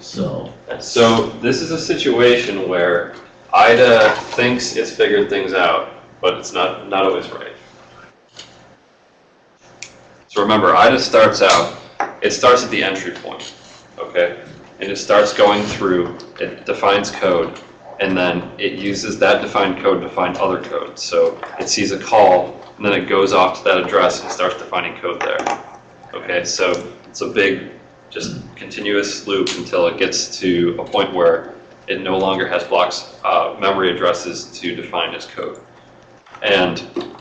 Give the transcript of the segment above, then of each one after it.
So. So this is a situation where IDA thinks it's figured things out, but it's not, not always right. So remember, IDA starts out, it starts at the entry point, okay? And it starts going through, it defines code, and then it uses that defined code to find other code. So it sees a call, and then it goes off to that address and starts defining code there. Okay, so it's a big, just continuous loop until it gets to a point where it no longer has blocks, uh, memory addresses to define as code. And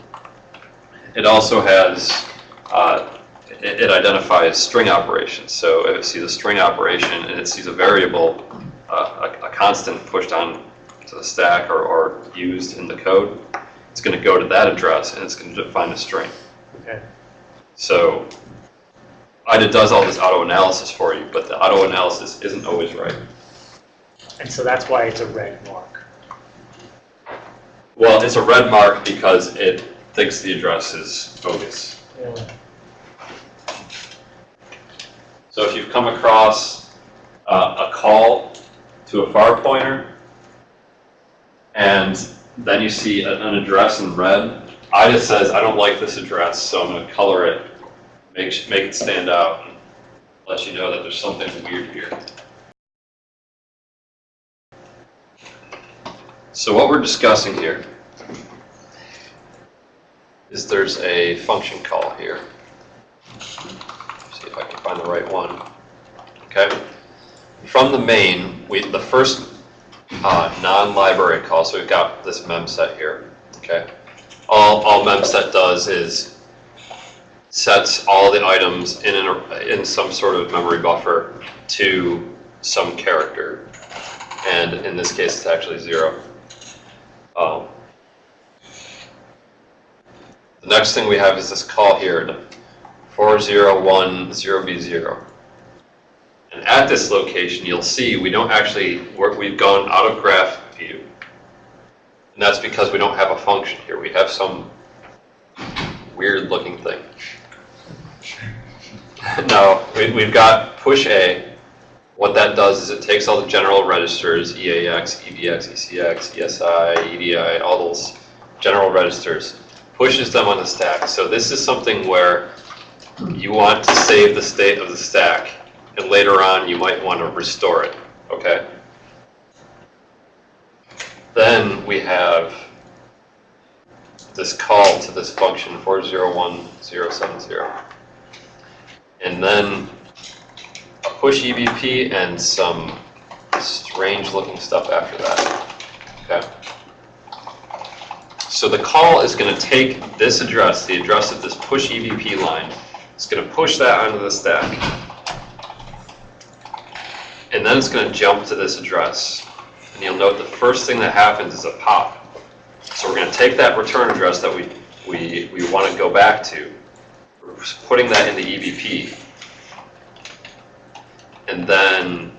it also has, uh, it, it identifies string operations. So if it sees a string operation and it sees a variable, uh, a, a constant pushed on to the stack or, or used in the code, it's going to go to that address and it's going to define a string. Okay. So IDA does all this auto analysis for you, but the auto analysis isn't always right. And so that's why it's a red mark. Well, it's a red mark because it thinks the address is bogus. Yeah. So if you've come across uh, a call to a far pointer, and then you see an, an address in red, IDA says, I don't like this address, so I'm going to color it, make, make it stand out, and let you know that there's something weird here. So what we're discussing here is there's a function call here. See if I can find the right one. Okay. From the main, we the first uh, non-library call. So we've got this mem set here. Okay. All all memset does is sets all the items in an, in some sort of memory buffer to some character, and in this case, it's actually zero. Um, the next thing we have is this call here, the 4010B0. And at this location, you'll see we don't actually, work, we've gone out of graph view. And that's because we don't have a function here. We have some weird looking thing. no, we, we've got push A. What that does is it takes all the general registers, EAX, EBX, ECX, ESI, EDI, all those general registers, pushes them on the stack. So this is something where you want to save the state of the stack, and later on you might want to restore it, okay? Then we have this call to this function 401070. And then a push EBP and some strange looking stuff after that, okay? So the call is going to take this address, the address of this push EBP line, it's going to push that onto the stack. And then it's going to jump to this address. And you'll note the first thing that happens is a pop. So we're going to take that return address that we, we, we want to go back to, putting that in the EBP. And then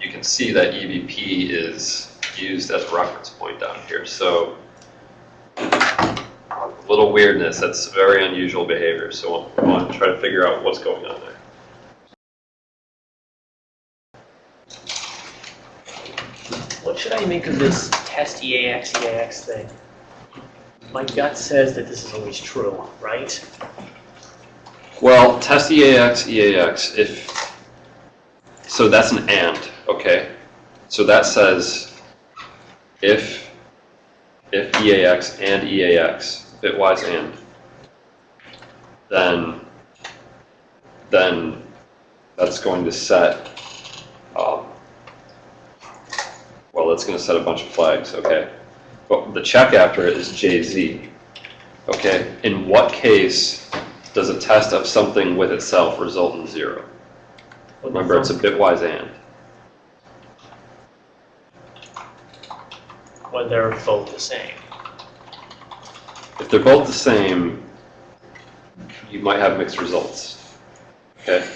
you can see that EBP is used as a reference point down here. So a little weirdness. That's very unusual behavior. So we want to try to figure out what's going on there. What should I make of this test EAX, EAX thing? My gut says that this is always true, right? Well, test EAX, EAX, if, so that's an AND, okay? So that says if, if EAX and EAX, bitwise AND, then, then that's going to set, um, well, that's going to set a bunch of flags, okay? But the check after it is JZ, okay? In what case does a test of something with itself result in zero? Remember, it's a bitwise AND. When they're both the same. If they're both the same, you might have mixed results. Okay?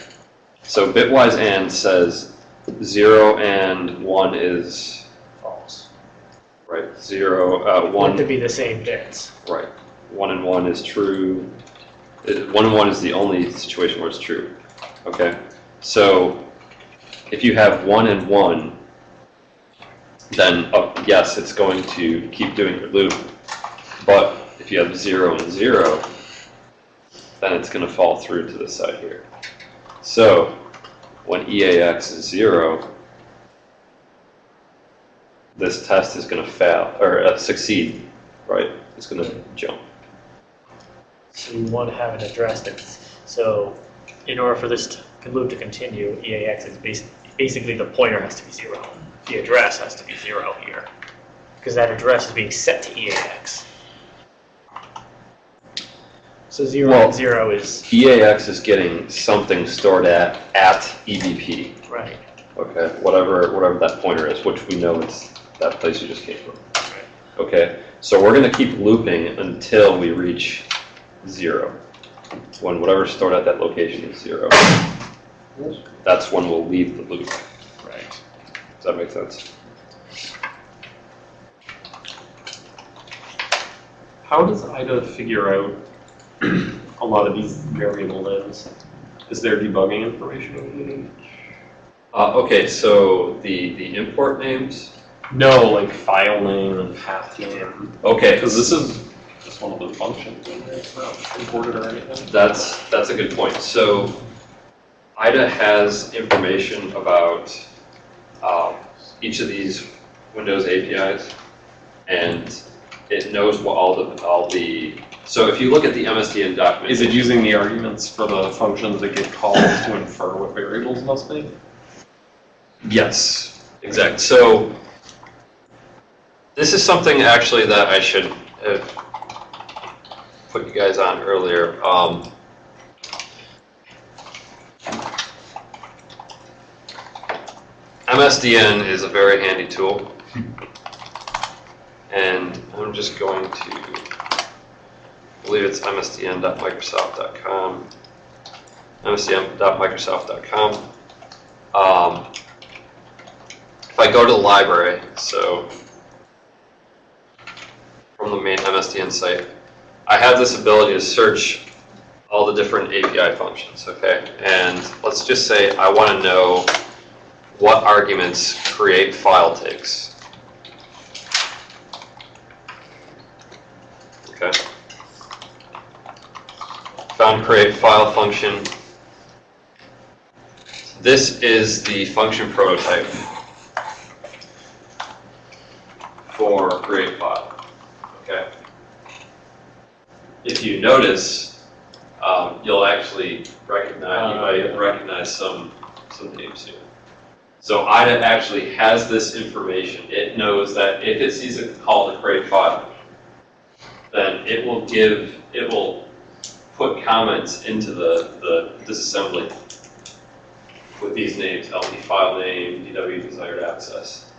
So bitwise AND says 0 and 1 is, False. right, 0, uh, Want to be the same bits. right, 1 and 1 is true. 1 and 1 is the only situation where it's true. Okay? So if you have one and one, then, uh, yes, it's going to keep doing your loop. But if you have zero and zero, then it's gonna fall through to the side here. So, when EAX is zero, this test is gonna fail, or uh, succeed, right? It's gonna jump. So you want to have an address that's, so in order for this to- loop to continue, EAX is basi- basically the pointer has to be zero. The address has to be zero here. Because that address is being set to EAX. So zero Well- and zero is, EAX is getting something stored at, at EBP, right, okay? Whatever, whatever that pointer is, which we know it's that place you just came from. right. Okay, so we're gonna keep looping until we reach zero. When whatever's stored at that location is zero. That's when we'll leave the loop. Right. Does that make sense? How does IDA figure out a lot of these variable lives? Is there debugging information in it? Uh, okay, so the, the import names, No, like file name and path name. okay, Because this is just one of the functions in there. It's not imported or anything. That's, that's a good point. So IDA has information about um, each of these Windows APIs, and it knows what all the, all the, so if you look at the MSDN document. Is it using the arguments for the functions that get called to infer what variables must be? Yes, exact. So this is something actually that I should have put you guys on earlier. Um, MSDN is a very handy tool. And I'm just going to, I believe it's msdn.microsoft.com. msdn.microsoft.com. Um, if I go to the library, so from the main MSDN site, I have this ability to search all the different API functions, okay? And let's just say I want to know what arguments create file takes. Okay. Found create file function. This is the function prototype for create file. Okay. If you notice, um, you'll actually recognize, you might yeah. recognize some, some names here. So IDA actually has this information. It knows that if it sees a call to create file, then it will give, it will put comments into the, the disassembly with these names, LP file name, DW desired access.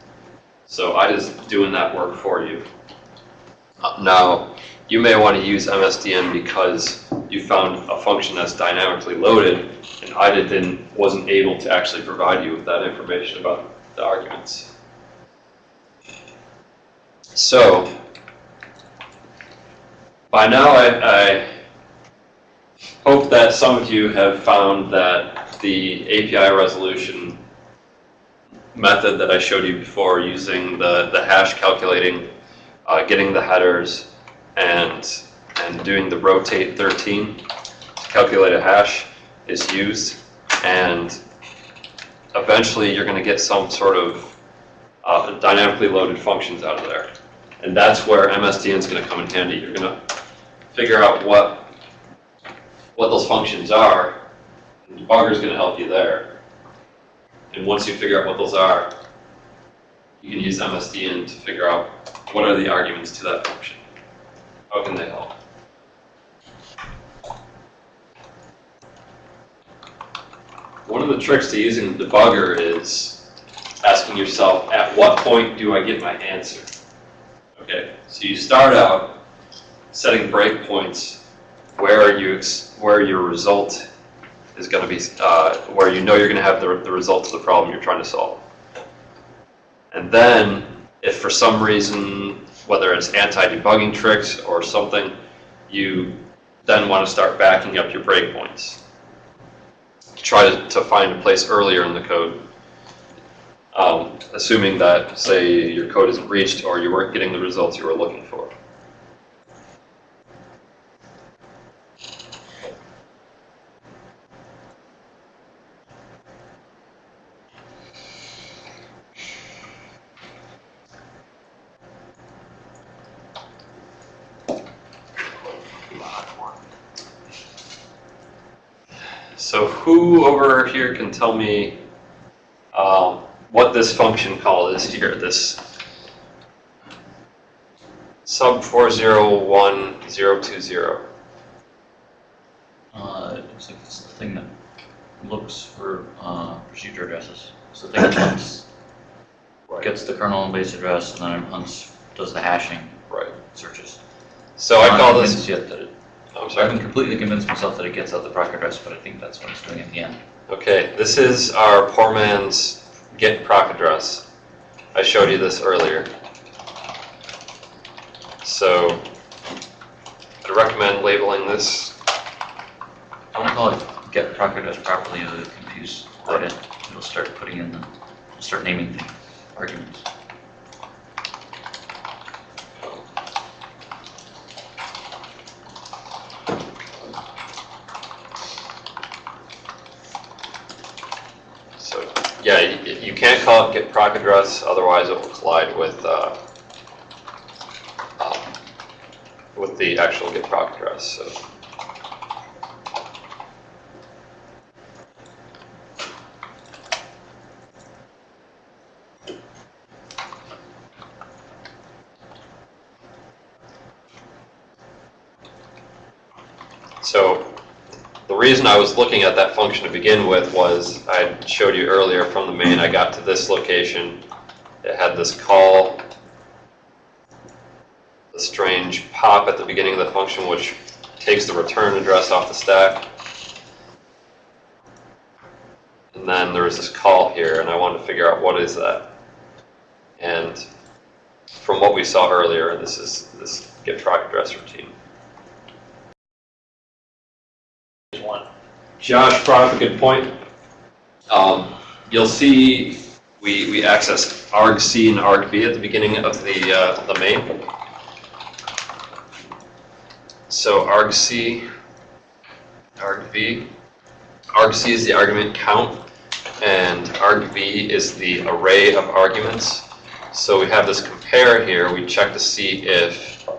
So IDA's doing that work for you. Uh, Now, you may want to use MSDN because you found a function that's dynamically loaded and IDA didn't, wasn't able to actually provide you with that information about the arguments. So, by now I, I hope that some of you have found that the API resolution method that I showed you before using the, the hash calculating, uh, getting the headers and, and doing the rotate 13 to calculate a hash is used and eventually you're going to get some sort of uh, dynamically loaded functions out of there. And that's where MSDN is going to come in handy. You're going to figure out what, what those functions are. The debugger is going to help you there. And once you figure out what those are, you can use MSDN to figure out what are the arguments to that function. How can they help? One of the tricks to using the debugger is asking yourself, at what point do I get my answer? Okay, so you start out setting breakpoints where you where your result is going to be, uh, where you know you're going to have the, the result of the problem you're trying to solve. And then, if for some reason, whether it's anti-debugging tricks or something, you then want to start backing up your breakpoints. Try to, to find a place earlier in the code Um, assuming that, say, your code isn't reached or you weren't getting the results you were looking for. So who over here can tell me um, what this function call is here, this sub 401020? Uh, it looks like it's the thing that looks for, uh, procedure addresses. So the thing that hunts, gets the kernel and base address, and then it hunts, does the hashing Right. searches. So I I'm call not this, Yet that it, I'm I sorry. haven't completely convinced myself that it gets out the proc address, but I think that's what it's doing at the end. Okay, this is our poor man's get proc address. I showed you this earlier. So I'd recommend labeling this, I want to call it get proc address properly, it'll confuse Reddit. It'll start putting in the, start naming things, arguments. so, yeah, you, you can't call it get proc address, otherwise it will collide with, uh, um, with the actual get proc address, so the reason I was looking at that function to begin with was I showed you earlier from the main, I got to this location. It had this call, a strange pop at the beginning of the function, which takes the return address off the stack. And then there was this call here, and I wanted to figure out what is that. And from what we saw earlier, this is this get proc address routine. Josh brought up a good point. Um, you'll see we, we access argc and argv at the beginning of the, uh, the main. So argc, argv, argc is the argument count, and argv is the array of arguments. So we have this compare here, we check to see if,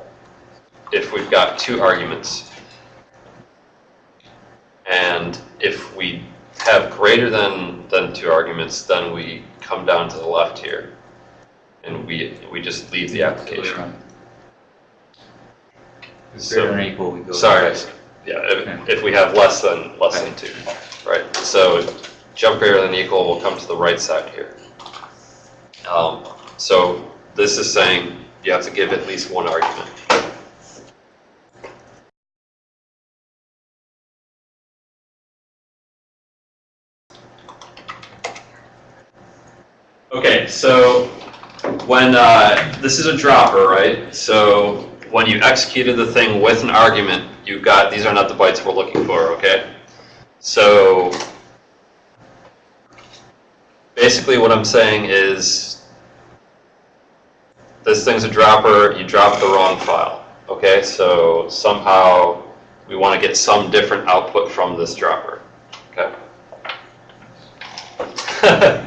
if we've got two arguments. And if we have greater than, than two arguments, then we come down to the left here. And we, we just leave the application. Greater So, than or equal, we go. sorry, yeah, if, if we have less than, less than two, right? So jump greater than equal will come to the right side here. Um, so this is saying you have to give at least one argument. So when, uh, this is a dropper, right? So when you executed the thing with an argument, you got, these are not the bytes we're looking for, okay? So basically what I'm saying is this thing's a dropper, you dropped the wrong file, okay? So somehow we want to get some different output from this dropper, okay?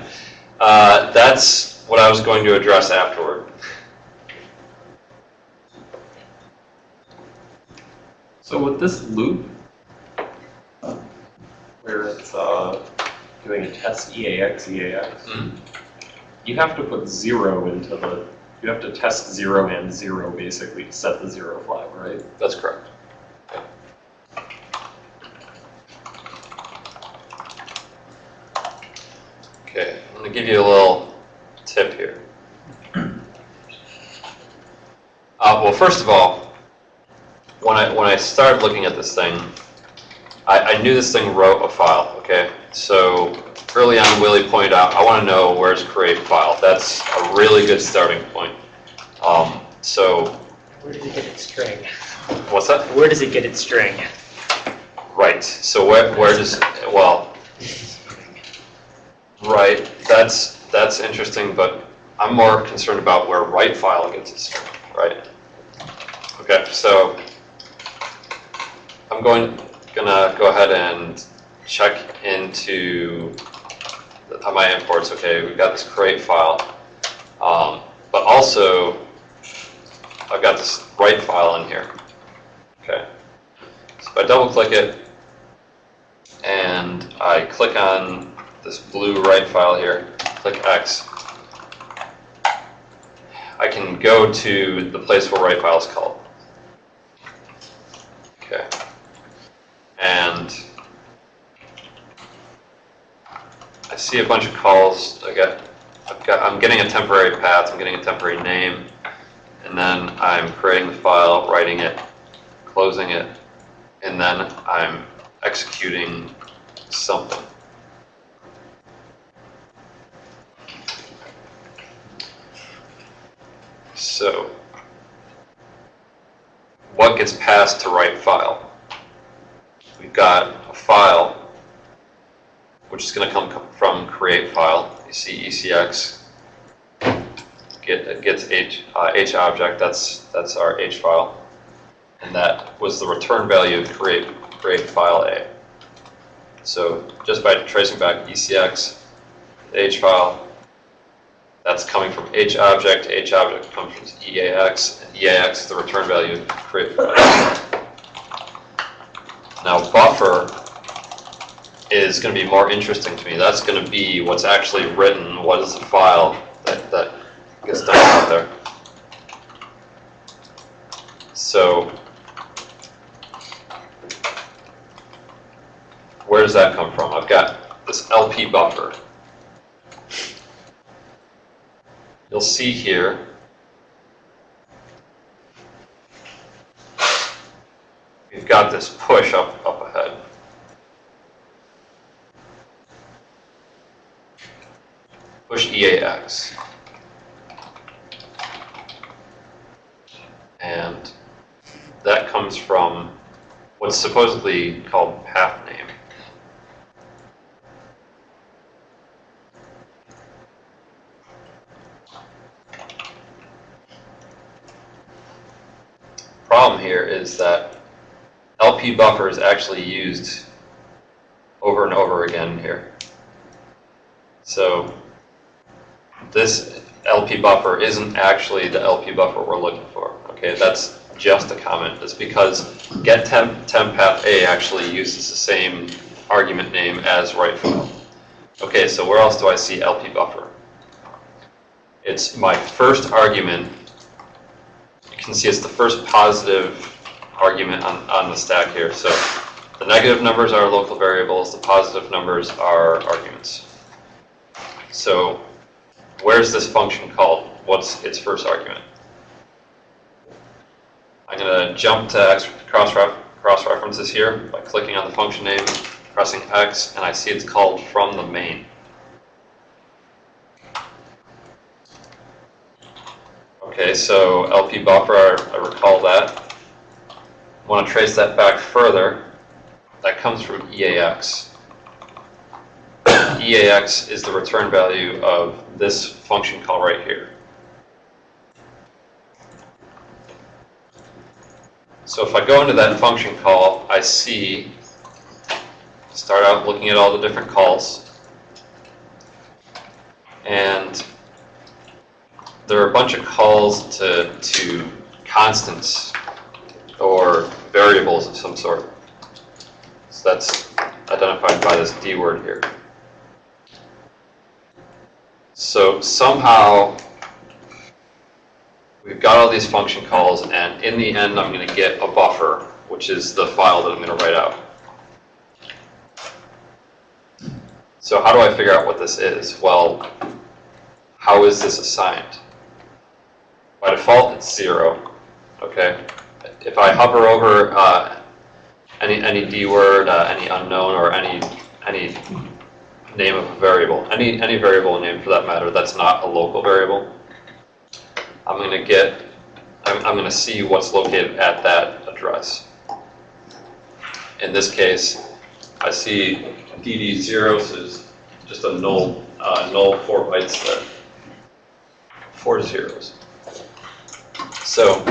uh, that's what I was going to address afterward. So with this loop, where it's uh, doing a test EAX, EAX, Mm. you have to put zero into the, you have to test zero and zero basically to set the zero flag, right? That's correct. Okay, I'm gonna give you a little tip here. Uh, well, first of all, when I, when I started looking at this thing, I, I knew this thing wrote a file, okay? So early on, Willie pointed out, I wanna know where's create file. That's a really good starting point. Um, so, Where does it get its string? what's that? Where does it get its string? Right, so where, where does, well, right, that's, that's interesting, but I'm more concerned about where write file gets its string, right? Okay, so I'm going, gonna go ahead and check into the- uh, my imports. Okay, we've got this create file. Um, but also, I've got this write file in here. Okay. So if I double click it and I click on this blue write file here, click X, I can go to the place where write file is called. Okay. And I see a bunch of calls. I got, I've got, I'm getting a temporary path, I'm getting a temporary name, and then I'm creating the file, writing it, closing it, and then I'm executing something. So, what gets passed to write file? We've got a file, which is going to come from create file. You see ECX get gets H uh, H object. That's that's our H file, and that was the return value of create create file A. So just by tracing back ECX, the H file, that's coming from H object. H object comes from EAX, and EAX is the return value of create. Now buffer is going to be more interesting to me. That's going to be what's actually written. What is the file that, that gets done out there? So where does that come from? I've got this LP buffer. You'll see here we've got this push up up ahead. Push EAX. And that comes from what's supposedly called path name. Problem here is that LP buffer is actually used over and over again here. So this LP buffer isn't actually the LP buffer we're looking for. Okay, that's just a comment. It's because get temp, temp path A actually uses the same argument name as write file. Okay, so where else do I see LP buffer? It's my first argument. You can see it's the first positive argument on, on the stack here. So the negative numbers are local variables, the positive numbers are arguments. So where's this function called? What's its first argument? I'm going to jump to cross, cross references here by clicking on the function name, pressing X, and I see it's called from the main. Okay, so LP buffer, I recall that. Want to trace that back further, that comes from EAX. EAX is the return value of this function call right here. So if I go into that function call, I see, start out looking at all the different calls. And there are a bunch of calls to, to constants or variables of some sort. So that's identified by this D word here. So somehow we've got all these function calls and in the end I'm going to get a buffer, which is the file that I'm going to write out. So how do I figure out what this is? Well, how is this assigned? By default, it's zero. Okay. If I hover over uh, any any D word, uh, any unknown, or any any name of a variable, any any variable name for that matter, that's not a local variable, I'm going to get, I'm, I'm going to see what's located at that address. In this case, I see DD0, so it's just a null uh, null four bytes there. Four zeros. So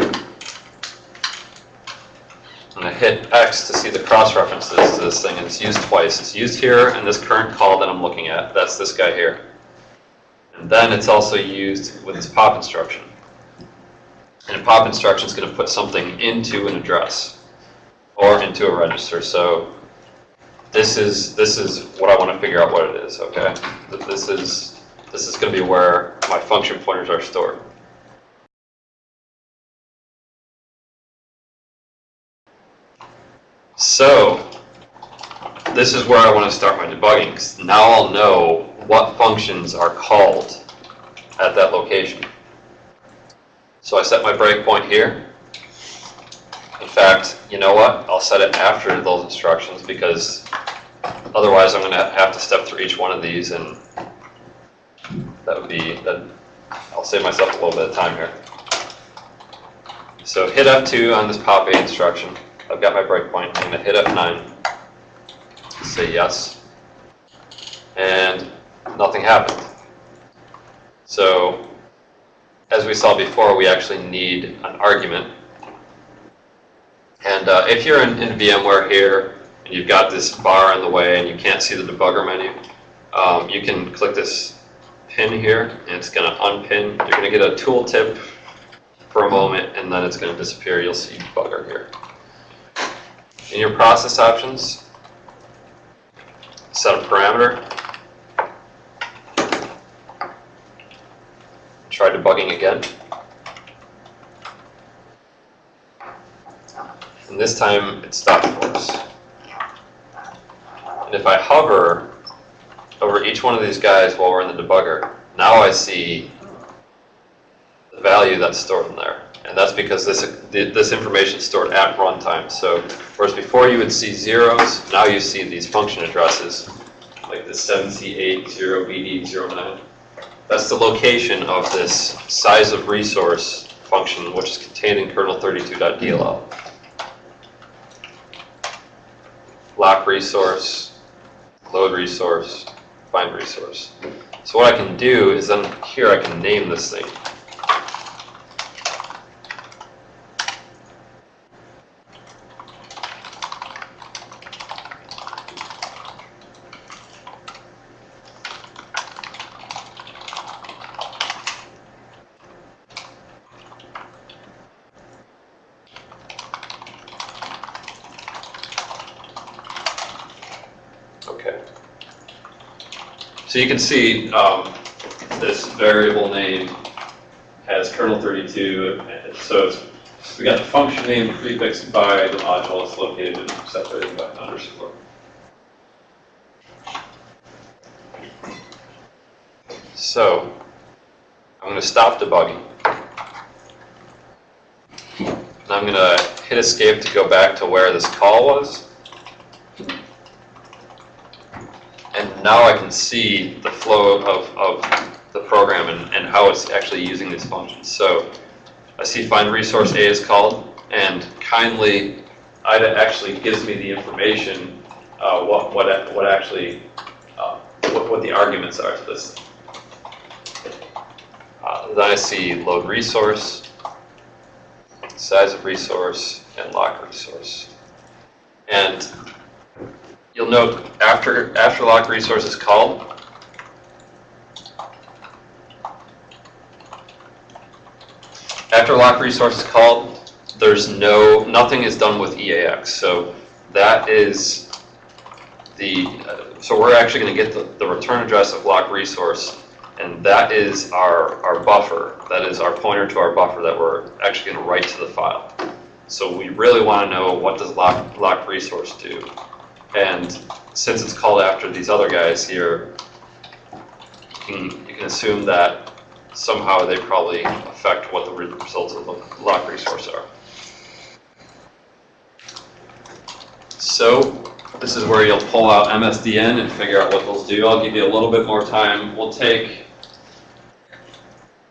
hit X to see the cross references to this thing, and it's used twice. It's used here in this current call that I'm looking at, that's this guy here. And then it's also used with this pop instruction. And a pop instruction is gonna put something into an address or into a register, so this is, this is what I wanna figure out what it is, okay? This is, this is gonna be where my function pointers are stored. So, this is where I want to start my debugging, 'cause now I'll know what functions are called at that location. So I set my breakpoint here. In fact, you know what? I'll set it after those instructions because otherwise I'm going to have to step through each one of these and that would be, that, I'll save myself a little bit of time here. So hit F2 on this pop A instruction. I've got my breakpoint. I'm going to hit F9, say yes, and nothing happened. So, as we saw before, we actually need an argument. And uh, if you're in, in VMware here, and you've got this bar in the way and you can't see the debugger menu, um, you can click this pin here, and it's going to unpin. You're going to get a tooltip for a moment, and then it's going to disappear. You'll see debugger here. In your process options, set a parameter. Try debugging again. And this time it stopped for us. And if I hover over each one of these guys while we're in the debugger, now I see the value that's stored in there. And that's because this, this information is stored at runtime. So whereas before you would see zeros, now you see these function addresses, like the 7C80BD09. That's the location of this size of resource function, which is contained in kernel32.dll. Lock resource, load resource, find resource. So what I can do is then here I can name this thing. Okay. So you can see um, this variable name has kernel 32, and so we got the function name prefixed by the module, it's located and separated by an underscore. So I'm going to stop debugging. And I'm going to hit escape to go back to where this call was. And now I can see the flow of, of the program and, and how it's actually using these functions. So I see find resource A is called, and kindly, IDA actually gives me the information, uh, what, what, what actually, uh, what, what the arguments are to this. Uh, then I see load resource, size of resource, and lock resource. And You'll note after, after lock resource is called, after lock resource is called, there's no, nothing is done with EAX. So that is the, uh, so we're actually going to get the, the return address of lock resource, and that is our, our buffer. That is our pointer to our buffer that we're actually going to write to the file. So we really want to know what does lock, lock resource do. And since it's called after these other guys here, you can, you can assume that somehow they probably affect what the results of the lock resource are. So this is where you'll pull out MSDN and figure out what those do. I'll give you a little bit more time. We'll take,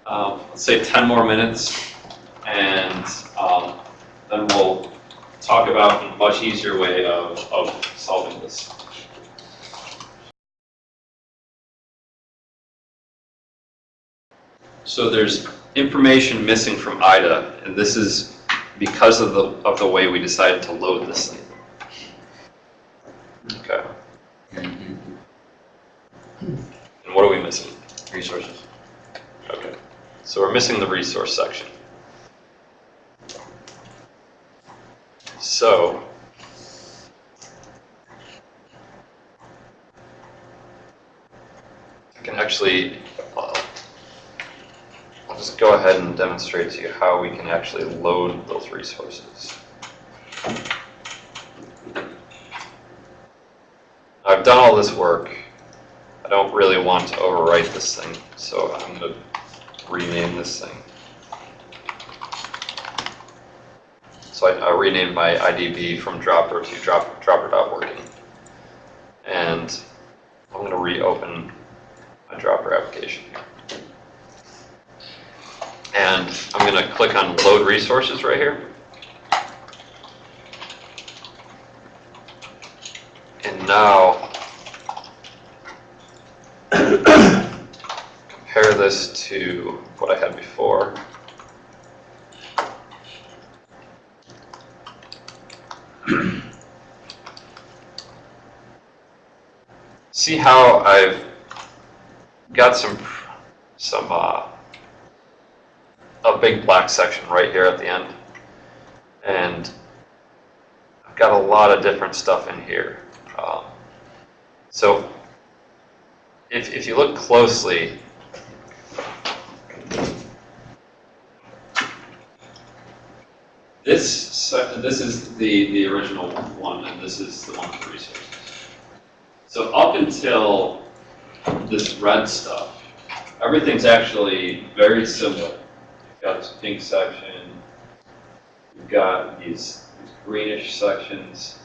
um, let's say 10 more minutes, and um, then we'll talk about a much easier way of, of solving this. So there's information missing from IDA, and this is because of the, of the way we decided to load this thing. Okay, and what are we missing? Resources. Okay, so we're missing the resource section. So. I can actually, I'll just go ahead and demonstrate to you how we can actually load those resources. I've done all this work. I don't really want to overwrite this thing, so I'm gonna rename this thing. So I, I renamed my IDB from dropper to drop, dropper.working. And I'm gonna reopen my dropper application here. And I'm gonna click on load resources right here. And now compare this to what I had before. See how I've got some, some, uh, a big black section right here at the end. And I've got a lot of different stuff in here. Um, So if, if you look closely, this, this is the, the original one, and this is the one for resources. So up until this red stuff, everything's actually very similar. You've got this pink section, you've got these these greenish sections,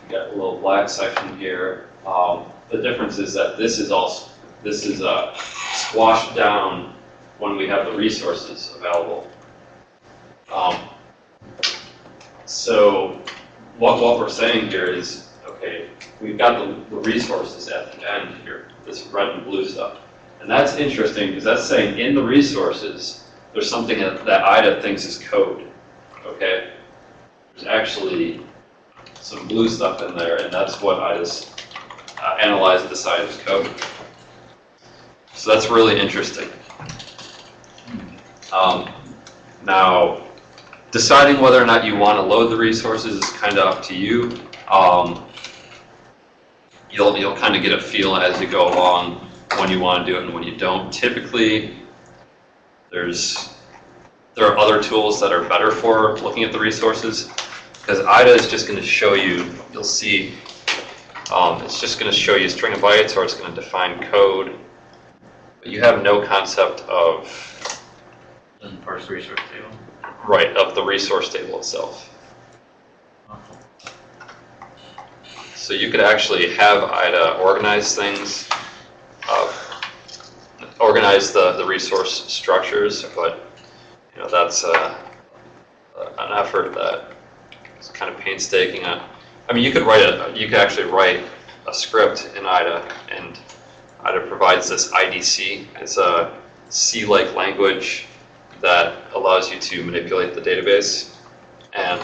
you've got a little black section here. Um, the difference is that this is also, this is uh, squashed down when we have the resources available. Um, so what, what we're saying here is, okay, we've got the, the resources at the end here, this red and blue stuff. And that's interesting because that's saying in the resources, there's something that, that IDA thinks is code, okay? There's actually some blue stuff in there and that's what IDA's uh, analyzed and decided is code. So that's really interesting. Um, now, deciding whether or not you want to load the resources is kind of up to you. Um, you'll you'll kind of get a feel as you go along when you want to do it and when you don't. Typically, there's there are other tools that are better for looking at the resources because IDA is just going to show you. You'll see. Um, it's just going to show you a string of bytes or it's going to define code. But you have no concept of parse the resource table. right of the resource table itself. So you could actually have IDA organize things, uh, organize the, the resource structures, but, you know, that's uh, an effort that is kind of painstaking. Uh, I mean, you could write a, you could actually write a script in IDA, and IDA provides this IDC. It's a C-like language that allows you to manipulate the database. And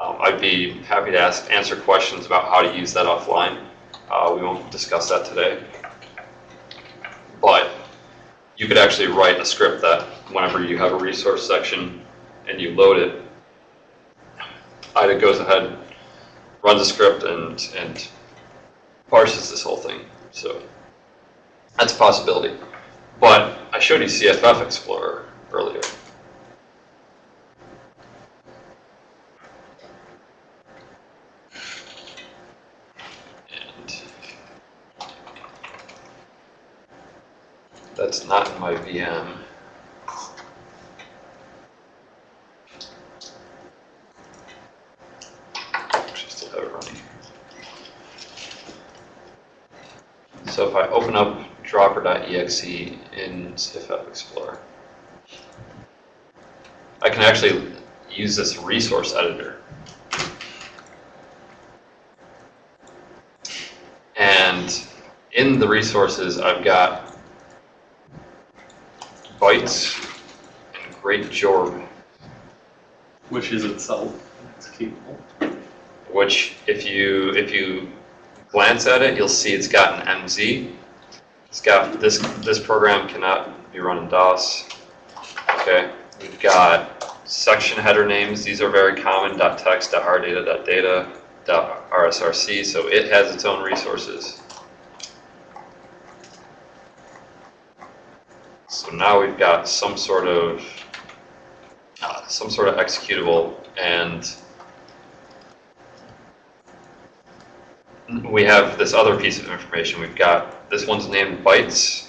um, I'd be happy to ask, answer questions about how to use that offline. Uh, we won't discuss that today. But you could actually write a script that whenever you have a resource section and you load it, IDA goes ahead, runs a script and, and parses this whole thing. So that's a possibility. But I showed you CFF Explorer earlier. And that's not in my VM. So if I open up dropper.exe in CFF Explorer, I can actually use this resource editor. And in the resources, I've got byte great jorb, Which is itself, it's capable. which if you, if you glance at it, you'll see it's got an MZ. It's got, this, this program cannot be run in DOS. Okay, we've got section header names, these are very common, .text, .rdata, .data, .rsrc, so it has its own resources. So now we've got some sort of, uh, some sort of executable and we have this other piece of information. We've got, this one's named bytes.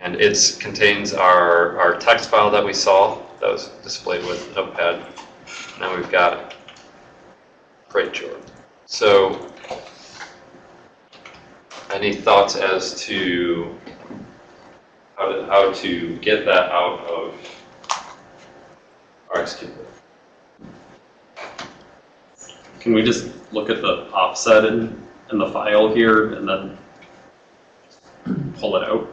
And it contains our, our text file that we saw that was displayed with Notepad. Now we've got Great Jordan. So, any thoughts as to how to, how to get that out of our executable? Can we just look at the offset in, in the file here and then pull it out?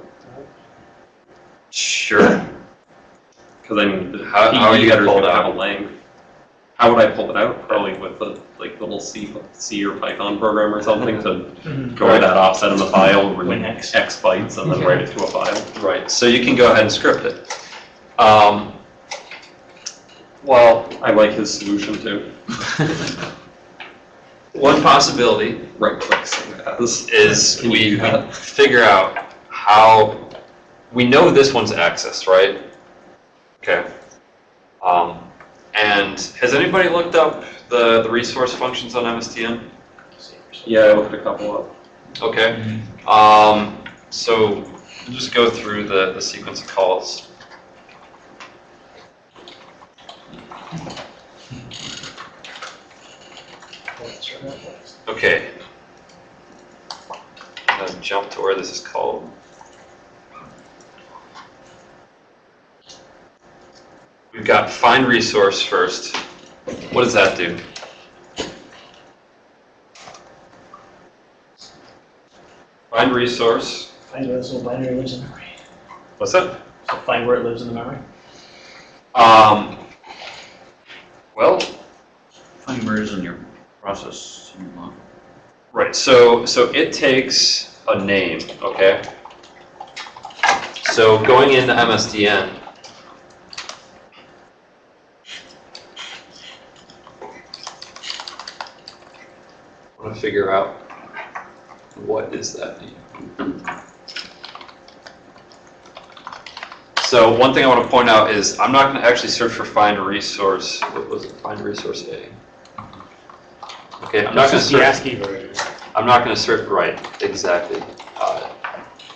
Sure. Because I mean, How- how are you PE gonna pull it out? have a length. How would I pull it out? Probably with the, like, little C, C or Python program or something to go Right. that offset in the file, Win read X. X bytes and then write it to a file. Right, so you can go ahead and script it. Um, well, I like his solution too. one possibility Right click save as. is we do figure out how, we know this one's accessed, right? Okay. Um, and has anybody looked up the, the resource functions on MSDN? Yeah, I looked a couple up. Okay. Um, so we'll just go through the, the sequence of calls. Okay. I'm gonna jump to where this is called. We've got find resource first. What does that do? Find resource. Find where this little binary lives in memory. What's that? So find where it lives in the memory. Um, well, Find where it is in your process. in your log. right, so, so it takes a name, okay? So going into MSDN, I want to figure out what is that name? So one thing I want to point out is I'm not going to actually search for find resource, what was it, find resource A? Okay, I'm not going to This is the search. ASCII version. I'm not going to search, right, exactly. Uh,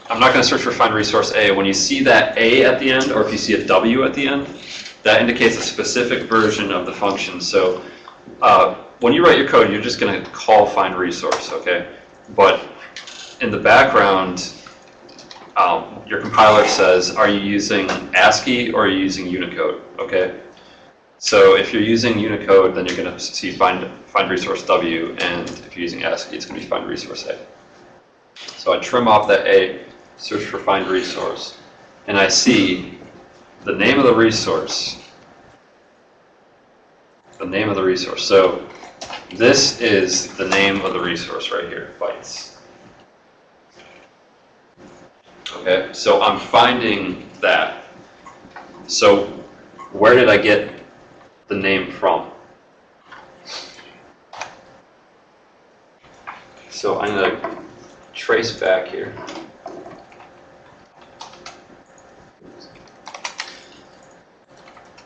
I'm not going to search for find resource A. When you see that A at the end, or if you see a W at the end, that indicates a specific version of the function. So uh, when you write your code, you're just going to call find resource, okay? But in the background, um, your compiler says, are you using ASCII or are you using Unicode, okay? So if you're using Unicode, then you're going to see find, find resource W, and if you're using ASCII, it's going to be find resource A. So I trim off that A, search for find resource, and I see the name of the resource. The name of the resource. So this is the name of the resource right here, bytes. Okay, so I'm finding that. So where did I get the name from? So I'm going to trace back here.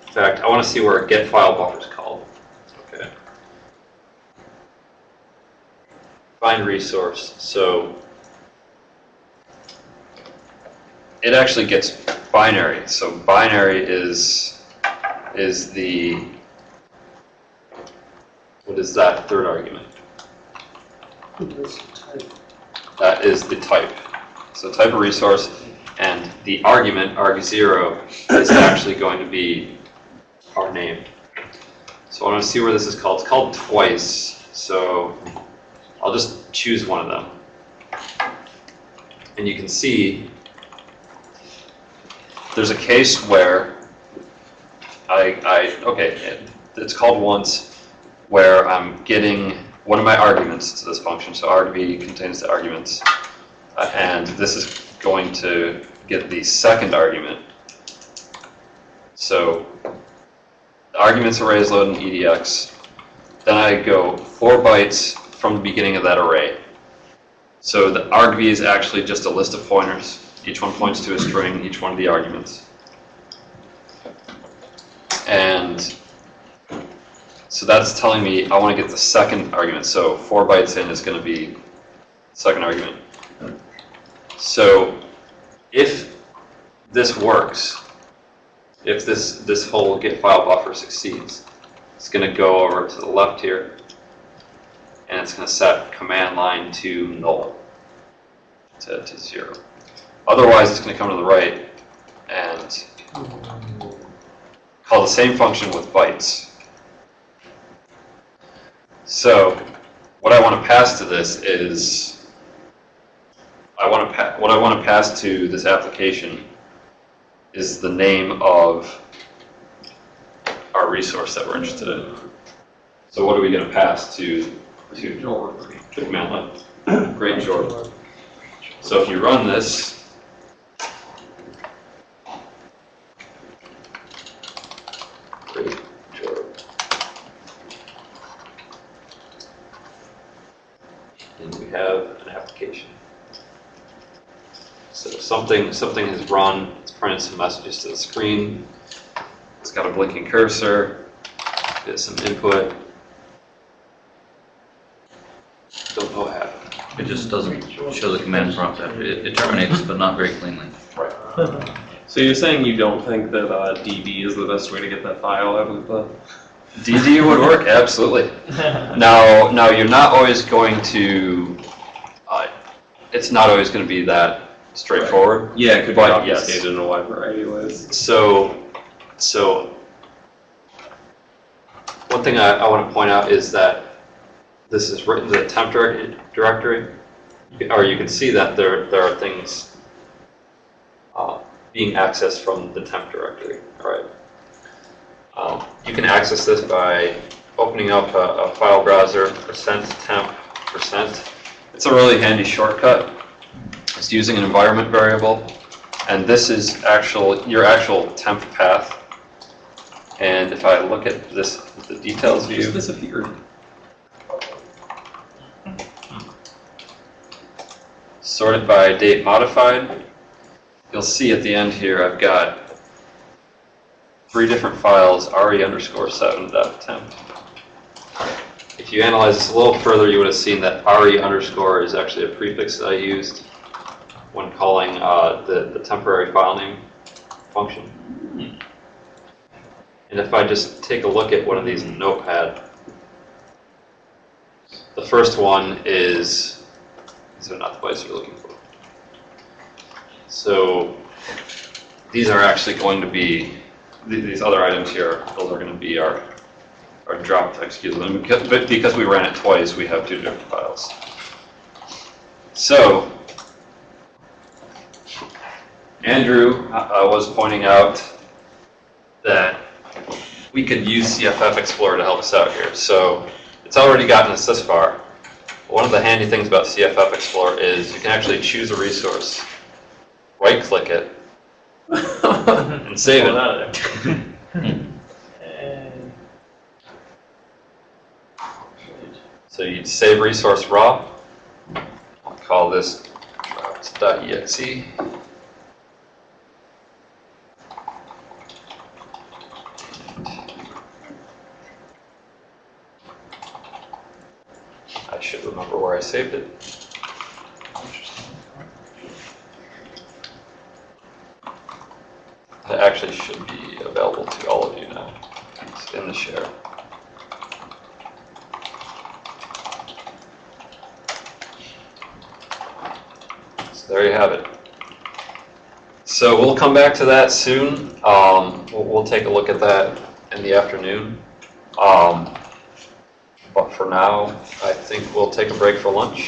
In fact, I want to see where a get file buffer is called. Okay. Find resource. So it actually gets binary. So binary is is the what is that third argument? That is the type. So type of resource and the argument arg0 is actually going to be our name. So I want to see where this is called. It's called twice. So I'll just choose one of them. And you can see there's a case where I, I, okay, it- it's called once, where I'm getting one of my arguments to this function, so argv contains the arguments, uh, and this is going to get the second argument. So, argument's arrays load in EDX, then I go four bytes from the beginning of that array. So the argv is actually just a list of pointers. Each one points to a string, each one of the arguments. And so that's telling me I want to get the second argument. So four bytes in is going to be second argument. So if this works, if this, this whole get file buffer succeeds, it's going to go over to the left here, and it's going to set command line to null, to, to zero. Otherwise, it's going to come to the right and call the same function with bytes. So, what I want to pass to this is, I want to what I want to pass to this application is the name of our resource that we're interested in. So what are we going to pass to, to command line? Great George. So if you run this, Great. And we have an application. So something, something has run, it's printed some messages to the screen. It's got a blinking cursor, get some input. Don't know what happened. It just doesn't show the command prompt after, it, it terminates, but not very cleanly. Right. So you're saying you don't think that uh, DD is the best way to get that file out of the? DD would work, absolutely. Now, now you're not always going to, uh, it's not always going to be that straightforward. Yeah, it could be But yes. obfuscated in a wide variety of ways. So, so, one thing I, I want to point out is that this is written to the temp directory, or you can see that there, there are things uh, being accessed from the temp directory, all right? Um, You can access this by opening up a, a file browser, percent temp, percent. It's a really handy shortcut. It's using an environment variable, and this is actual, your actual temp path. And if I look at this, the details It just view, disappeared. Sorted by date modified, you'll see at the end here, I've got three different files, re underscore seven temp. If you analyze this a little further, you would have seen that re underscore is actually a prefix that I used when calling uh, the, the temporary file name function. And if I just take a look at one of these in Notepad, the first one is, these are not the bytes you're looking for. So these are actually going to be, th- these other items here, those are going to be our, our drop text keys. And because, but because we ran it twice, we have two different files. So Andrew uh, uh, was pointing out that we could use CFF Explorer to help us out here. So it's already gotten us this far. One of the handy things about CFF Explorer is you can actually choose a resource, right-click it, and save it. out of there. So you'd save resource raw. I'll call this drops.exe. I should remember where I saved it. It actually should be available to all of you now. It's in the share. So there you have it. So we'll come back to that soon. Um, we'll, we'll take a look at that in the afternoon. Um, but for now, think we'll take a break for lunch